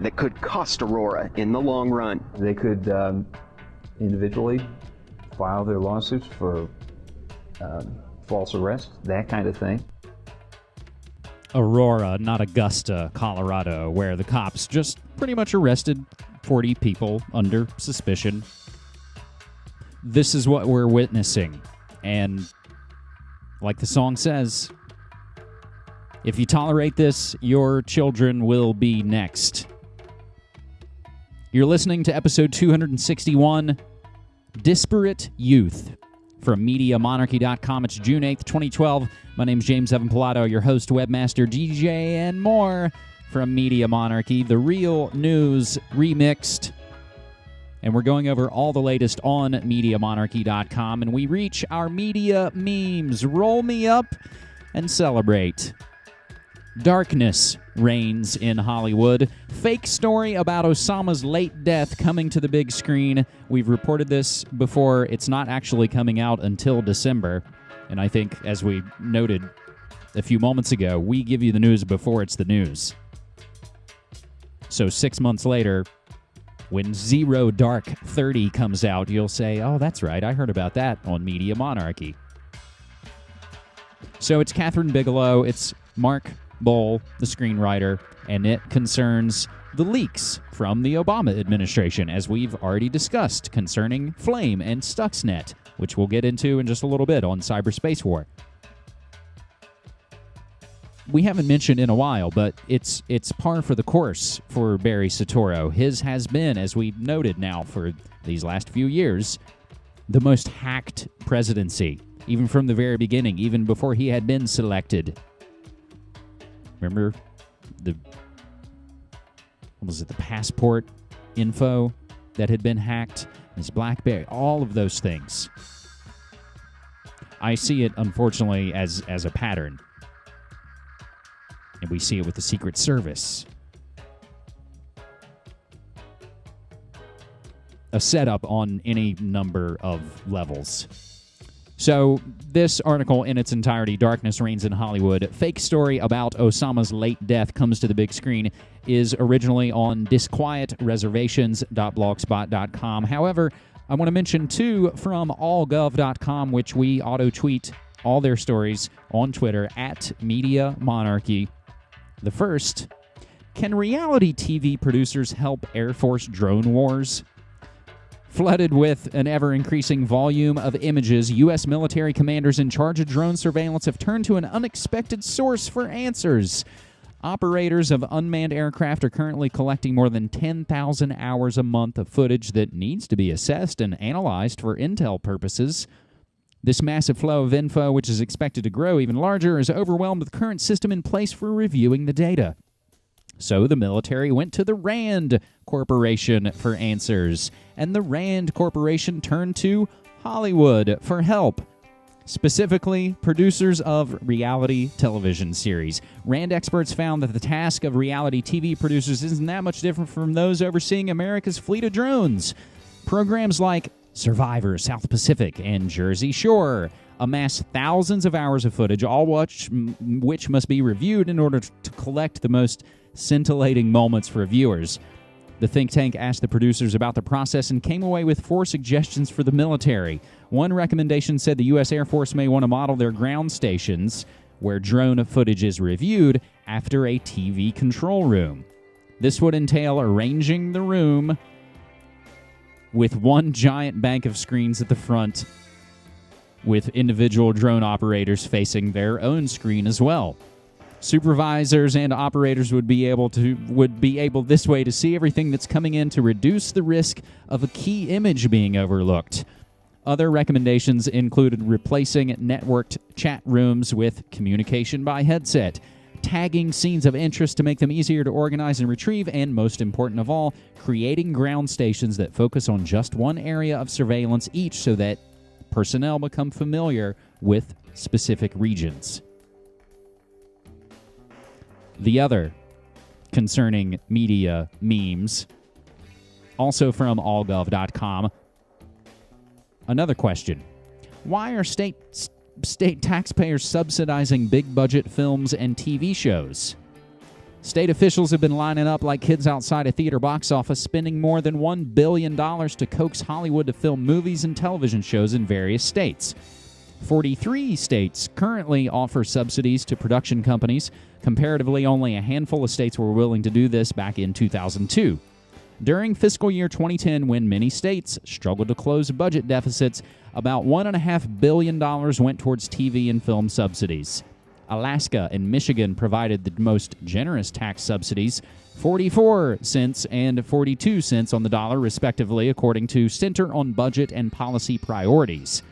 that could cost Aurora in the long run. They could um, individually file their lawsuits for um, false arrest, that kind of thing. Aurora, not Augusta, Colorado, where the cops just pretty much arrested 40 people under suspicion. This is what we're witnessing. And like the song says, if you tolerate this, your children will be next. You're listening to episode 261 Disparate Youth from MediaMonarchy.com. It's June 8th, 2012. My name's James Evan Pilato, your host, webmaster, DJ, and more from Media Monarchy, the real news remixed. And we're going over all the latest on MediaMonarchy.com, and we reach our media memes. Roll me up and celebrate. Darkness reigns in Hollywood. Fake story about Osama's late death coming to the big screen. We've reported this before. It's not actually coming out until December. And I think, as we noted a few moments ago, we give you the news before it's the news. So, six months later, when Zero Dark 30 comes out, you'll say, Oh, that's right, I heard about that on Media Monarchy. So, it's Kathryn Bigelow, it's Mark Boal, the screenwriter, and it concerns the leaks from the Obama administration, as we've already discussed concerning Flame and Stuxnet, which we'll get into in just a little bit on Cyberspace War. We haven't mentioned in a while, but it's it's par for the course for Barry Soetoro. His has been, as we've noted now for these last few years, the most hacked presidency, even from the very beginning, even before he had been selected Remember the what was it the passport info that had been hacked? His BlackBerry, all of those things. I see it unfortunately as as a pattern. And we see it with the Secret Service. A setup on any number of levels. So, this article in its entirety, Darkness Reigns in Hollywood, fake story about Osama's late death comes to the big screen, is originally on disquietreservations.blogspot.com. However, I want to mention two from allgov.com, which we auto tweet all their stories on Twitter at Media Monarchy. The first Can reality TV producers help Air Force drone wars? Flooded with an ever increasing volume of images, U.S. military commanders in charge of drone surveillance have turned to an unexpected source for answers. Operators of unmanned aircraft are currently collecting more than 10,000 hours a month of footage that needs to be assessed and analyzed for intel purposes. This massive flow of info, which is expected to grow even larger, is overwhelmed with the current system in place for reviewing the data. So the military went to the RAND Corporation for answers, and the RAND Corporation turned to Hollywood for help. Specifically, producers of reality television series. RAND experts found that the task of reality TV producers isn't that much different from those overseeing America's fleet of drones. Programs like Survivor, South Pacific, and Jersey Shore amass thousands of hours of footage, all which, which must be reviewed in order to collect the most scintillating moments for viewers. The think tank asked the producers about the process and came away with four suggestions for the military. One recommendation said the U.S. Air Force may want to model their ground stations, where drone footage is reviewed, after a TV control room. This would entail arranging the room with one giant bank of screens at the front, with individual drone operators facing their own screen as well supervisors and operators would be able to would be able this way to see everything that's coming in to reduce the risk of a key image being overlooked. Other recommendations included replacing networked chat rooms with communication by headset, tagging scenes of interest to make them easier to organize and retrieve, and most important of all, creating ground stations that focus on just one area of surveillance each so that personnel become familiar with specific regions. The other concerning media memes, also from allgov.com. Another question Why are state, state taxpayers subsidizing big budget films and TV shows? State officials have been lining up like kids outside a theater box office, spending more than $1 billion to coax Hollywood to film movies and television shows in various states. 43 states currently offer subsidies to production companies. Comparatively, only a handful of states were willing to do this back in 2002. During fiscal year 2010, when many states struggled to close budget deficits, about $1.5 billion went towards TV and film subsidies. Alaska and Michigan provided the most generous tax subsidies, 44 cents and 42 cents on the dollar, respectively, according to Center on Budget and Policy Priorities.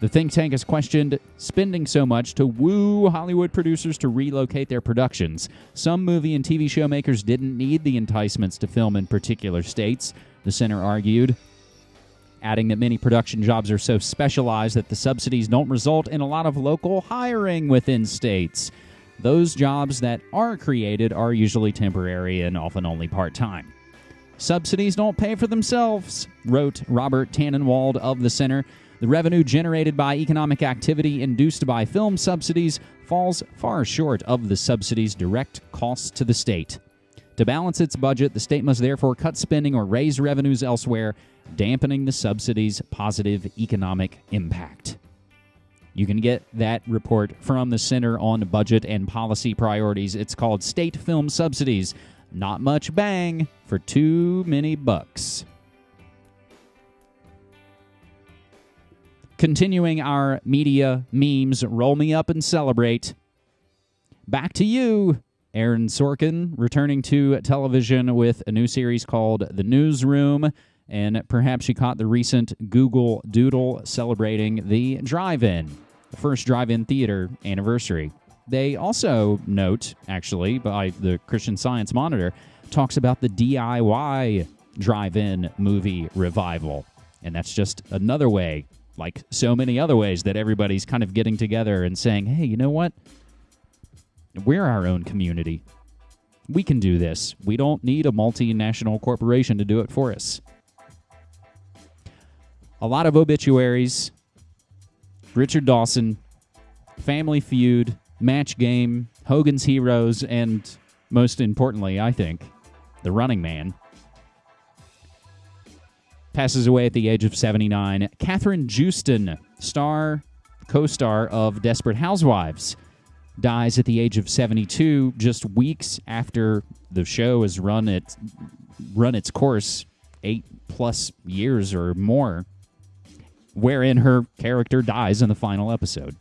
The think tank has questioned spending so much to woo Hollywood producers to relocate their productions. Some movie and TV show makers didn't need the enticements to film in particular states, the center argued, adding that many production jobs are so specialized that the subsidies don't result in a lot of local hiring within states. Those jobs that are created are usually temporary and often only part time. Subsidies don't pay for themselves, wrote Robert Tannenwald of the Center. The revenue generated by economic activity induced by film subsidies falls far short of the subsidies' direct costs to the state. To balance its budget, the state must therefore cut spending or raise revenues elsewhere, dampening the subsidies' positive economic impact. You can get that report from the Center on Budget and Policy Priorities. It's called State Film Subsidies. Not much bang for too many bucks. Continuing our media memes, roll me up and celebrate. Back to you, Aaron Sorkin, returning to television with a new series called The Newsroom. And perhaps you caught the recent Google Doodle celebrating the drive in, the first drive in theater anniversary. They also note, actually, by the Christian Science Monitor, talks about the DIY drive in movie revival. And that's just another way like so many other ways that everybody's kind of getting together and saying, hey, you know what? We're our own community. We can do this. We don't need a multinational corporation to do it for us. A lot of obituaries. Richard Dawson, Family Feud, Match Game, Hogan's Heroes, and most importantly, I think, The Running Man passes away at the age of 79. Kathryn Joosten, star, co star of Desperate Housewives, dies at the age of 72, just weeks after the show has run its, run its course, eight plus years or more, wherein her character dies in the final episode.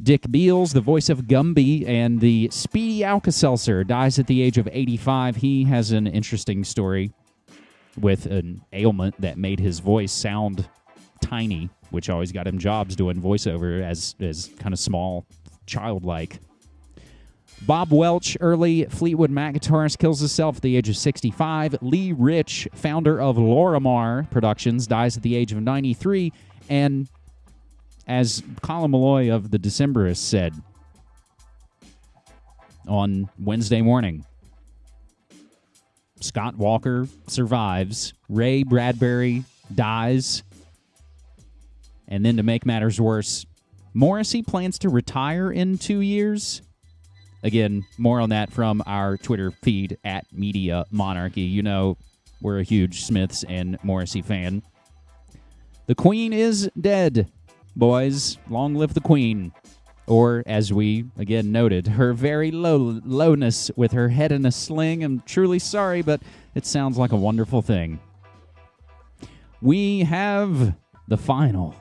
Dick Beals, the voice of Gumby and the Speedy Alka-Seltzer, dies at the age of 85. He has an interesting story with an ailment that made his voice sound tiny, which always got him jobs doing voiceover as as kind of small, childlike. Bob Welch, early Fleetwood Mac guitarist, kills himself at the age of 65. Lee Rich, founder of Lorimar Productions, dies at the age of 93. And as Colin Meloy of the Decemberists said on Wednesday morning, Scott Walker survives. Ray Bradbury dies. And then to make matters worse, Morrissey plans to retire in two years. Again, more on that from our Twitter feed at Media Monarchy. You know, we're a huge Smiths and Morrissey fan. The Queen is dead, boys. Long live the Queen or as we again noted, her very low lowness with her head in a sling. I'm truly sorry, but it sounds like a wonderful thing. We have the final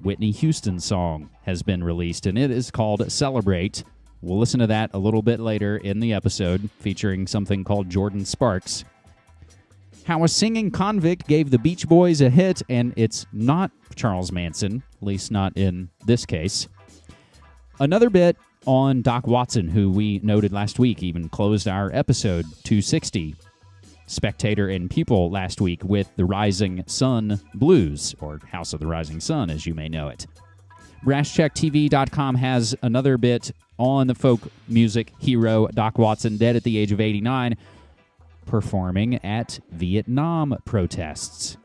Whitney Houston song has been released, and it is called Celebrate. We'll listen to that a little bit later in the episode, featuring something called Jordin Sparks. How a singing convict gave the Beach Boys a hit, and it's not Charles Manson, at least not in this case. Another bit on Doc Watson, who we noted last week, even closed our episode 260 Spectator and People last week with the Rising Sun Blues, or House of the Rising Sun, as you may know it. BrassCheckTV.com has another bit on the folk music hero Doc Watson, dead at the age of 89, performing at Vietnam protests.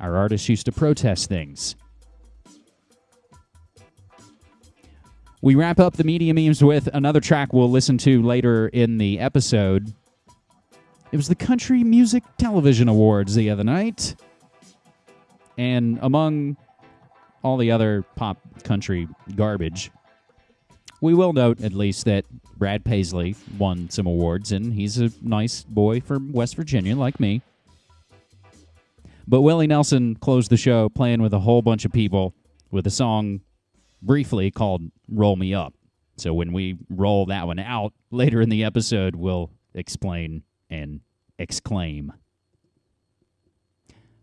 Our artists used to protest things. We wrap up the media memes with another track we'll listen to later in the episode. It was the Country Music Television Awards the other night. And among all the other pop country garbage, we will note at least that Brad Paisley won some awards, and he's a nice boy from West Virginia, like me. But Willie Nelson closed the show playing with a whole bunch of people with a song briefly called Roll Me Up. So when we roll that one out later in the episode, we'll explain and exclaim.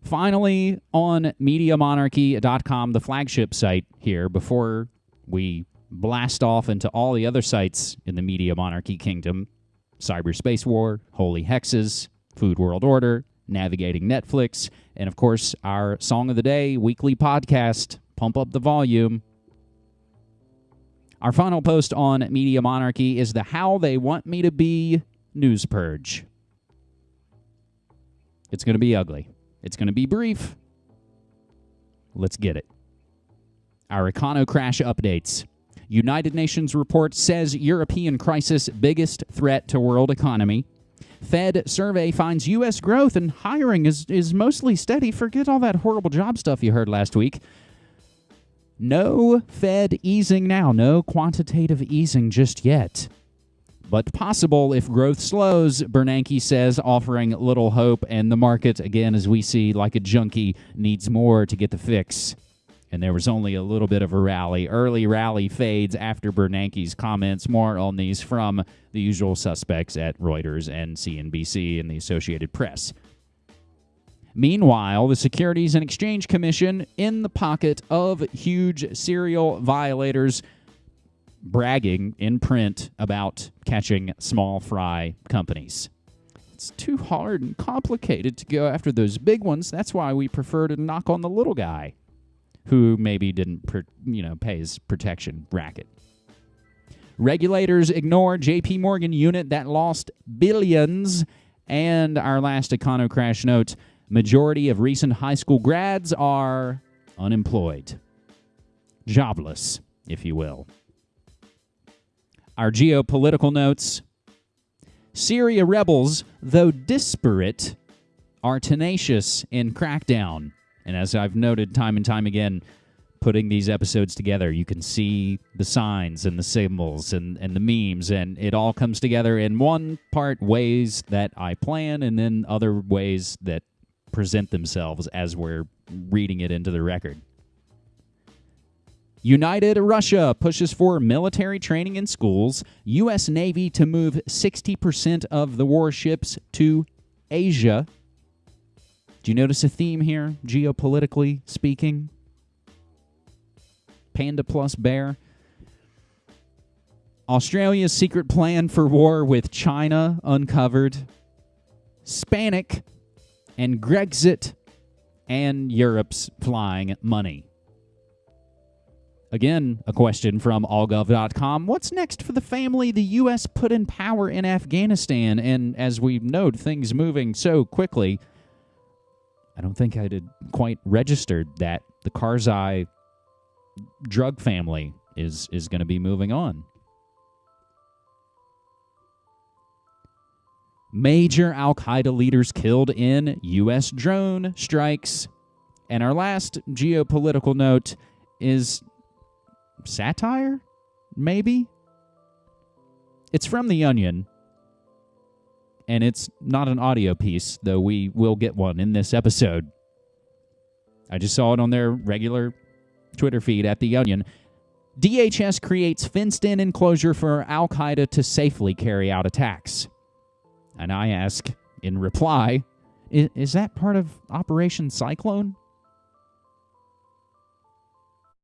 Finally, on MediaMonarchy.com, the flagship site here, before we blast off into all the other sites in the Media Monarchy Kingdom Cyberspace War, Holy Hexes, Food World Order, Navigating Netflix, and of course, our Song of the Day weekly podcast, Pump Up the Volume. Our final post on Media Monarchy is the How They Want Me to Be news purge. It's going to be ugly. It's going to be brief. Let's get it. Our Econo Crash updates. United Nations report says European crisis biggest threat to world economy. Fed survey finds U.S. growth and hiring is, is mostly steady. Forget all that horrible job stuff you heard last week. No Fed easing now, no quantitative easing just yet. But possible if growth slows, Bernanke says, offering little hope, and the market, again, as we see, like a junkie, needs more to get the fix and there was only a little bit of a rally. Early rally fades after Bernanke's comments. More on these from the usual suspects at Reuters and CNBC and the Associated Press. Meanwhile, the Securities and Exchange Commission in the pocket of huge serial violators bragging in print about catching small fry companies. It's too hard and complicated to go after those big ones. That's why we prefer to knock on the little guy who maybe didn't, you know, pay his protection racket. Regulators ignore JP Morgan unit that lost billions. And our last Econo Crash note majority of recent high school grads are unemployed, jobless, if you will. Our geopolitical notes Syria rebels, though disparate, are tenacious in crackdown and as I've noted time and time again, putting these episodes together, you can see the signs and the symbols and, and the memes, and it all comes together in one part ways that I plan, and then other ways that present themselves as we're reading it into the record. United Russia pushes for military training in schools. U.S. Navy to move 60% of the warships to Asia. Do you notice a theme here, geopolitically speaking? Panda plus bear. Australia's secret plan for war with China uncovered. Spanic and Grexit and Europe's flying money. Again, a question from allgov.com. What's next for the family the U.S. put in power in Afghanistan? And as we note, things moving so quickly, I don't think I had quite registered that the Karzai drug family is is going to be moving on. Major Al Qaeda leaders killed in U.S. drone strikes. And our last geopolitical note is satire? Maybe? It's from The Onion, and it's not an audio piece, though we will get one in this episode. I just saw it on their regular Twitter feed at The Onion. DHS creates fenced in enclosure for Al Qaeda to safely carry out attacks. And I ask, in reply, is, is that part of Operation Cyclone?